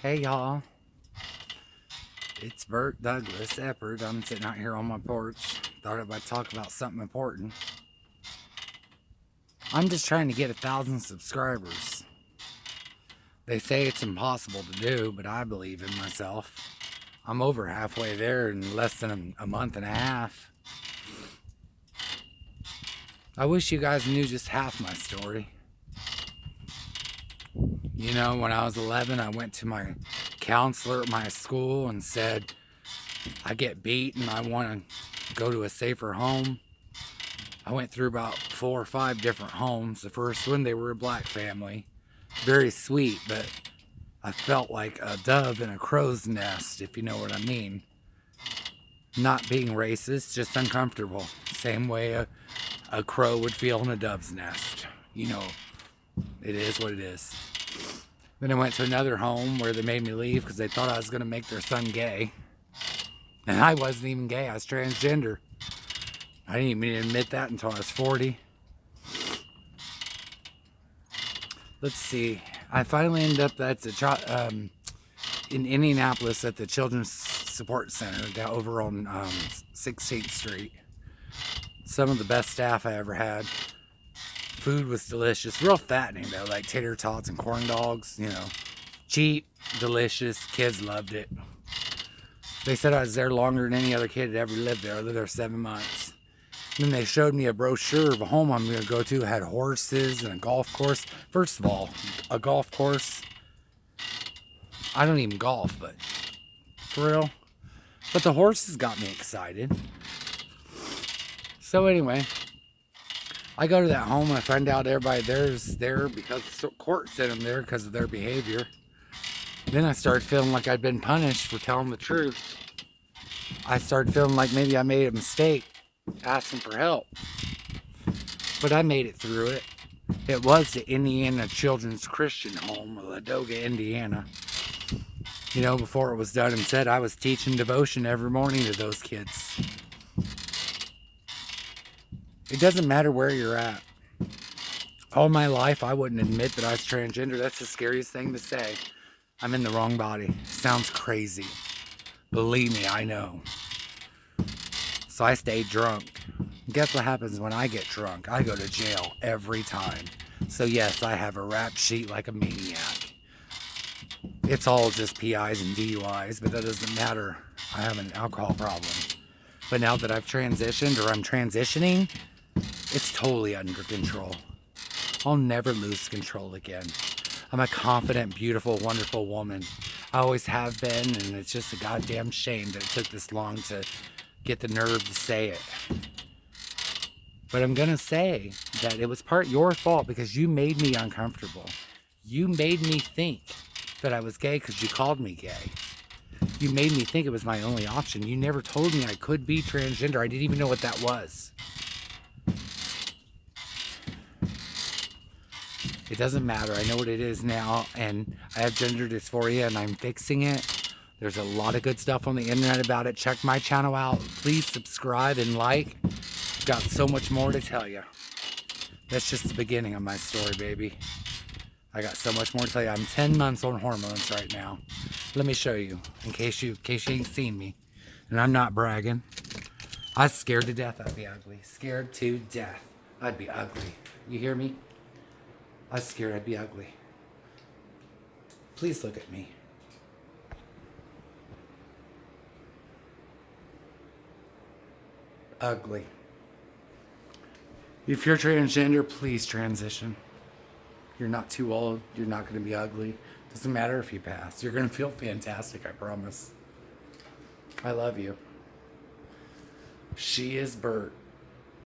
Hey y'all, it's Bert Douglas Eppard. I'm sitting out here on my porch. Thought I'd talk about something important. I'm just trying to get a thousand subscribers. They say it's impossible to do, but I believe in myself. I'm over halfway there in less than a, a month and a half. I wish you guys knew just half my story. You know, when I was 11, I went to my counselor at my school and said, I get beat and I want to go to a safer home. I went through about four or five different homes. The first one, they were a black family. Very sweet, but I felt like a dove in a crow's nest, if you know what I mean. Not being racist, just uncomfortable. Same way a, a crow would feel in a dove's nest. You know, it is what it is. Then I went to another home where they made me leave because they thought I was going to make their son gay. And I wasn't even gay. I was transgender. I didn't even admit that until I was 40. Let's see. I finally ended up at the um, in Indianapolis at the Children's Support Center down over on um, 16th Street. Some of the best staff I ever had food was delicious. Real fattening though, like tater tots and corn dogs, you know. Cheap, delicious, kids loved it. They said I was there longer than any other kid had ever lived there. I lived there seven months. And then they showed me a brochure of a home I'm to go to. It had horses and a golf course. First of all, a golf course. I don't even golf, but for real. But the horses got me excited. So anyway, I go to that home and I find out everybody there's there because the court sent them there because of their behavior. Then I started feeling like I'd been punished for telling the truth. I started feeling like maybe I made a mistake asking for help. But I made it through it. It was the Indiana Children's Christian Home, Ladoga, Indiana. You know, before it was done and said, I was teaching devotion every morning to those kids. It doesn't matter where you're at. All my life, I wouldn't admit that I was transgender. That's the scariest thing to say. I'm in the wrong body. Sounds crazy. Believe me, I know. So I stay drunk. Guess what happens when I get drunk? I go to jail every time. So yes, I have a rap sheet like a maniac. It's all just PIs and DUIs, but that doesn't matter. I have an alcohol problem. But now that I've transitioned or I'm transitioning, it's totally under control. I'll never lose control again. I'm a confident, beautiful, wonderful woman. I always have been, and it's just a goddamn shame that it took this long to get the nerve to say it. But I'm gonna say that it was part your fault because you made me uncomfortable. You made me think that I was gay because you called me gay. You made me think it was my only option. You never told me I could be transgender. I didn't even know what that was. It doesn't matter. I know what it is now, and I have gender dysphoria, and I'm fixing it. There's a lot of good stuff on the internet about it. Check my channel out. Please subscribe and like. Got so much more to tell you. That's just the beginning of my story, baby. I got so much more to tell you. I'm 10 months on hormones right now. Let me show you, in case you, in case you ain't seen me. And I'm not bragging. I was scared to death I'd be ugly. Scared to death. I'd be ugly. You hear me? I was scared I'd be ugly. Please look at me. Ugly. If you're transgender, please transition. You're not too old. You're not going to be ugly. Doesn't matter if you pass. You're going to feel fantastic, I promise. I love you. She is Bert.